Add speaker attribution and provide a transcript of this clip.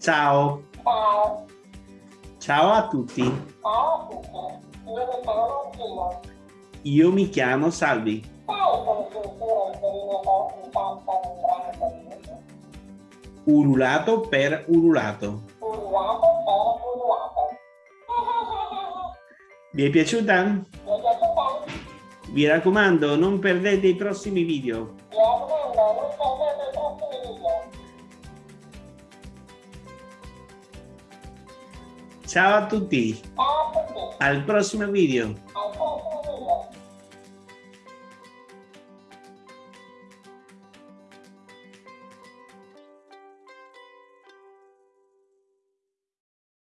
Speaker 1: Ciao.
Speaker 2: Ciao.
Speaker 1: Ciao a tutti.
Speaker 2: Ciao a tutti. Io mi chiamo Gino.
Speaker 1: Io mi chiamo Salvi.
Speaker 2: Sai come si
Speaker 1: per ululato.
Speaker 2: Ululato per ululato.
Speaker 1: Vi è piaciuta?
Speaker 2: Mi è piaciuta?
Speaker 1: Vi raccomando, non perdete i prossimi video.
Speaker 2: Mi raccomando, non perdete
Speaker 1: Ciao a tutti.
Speaker 2: Ciao a tutti.
Speaker 1: Al prossimo video.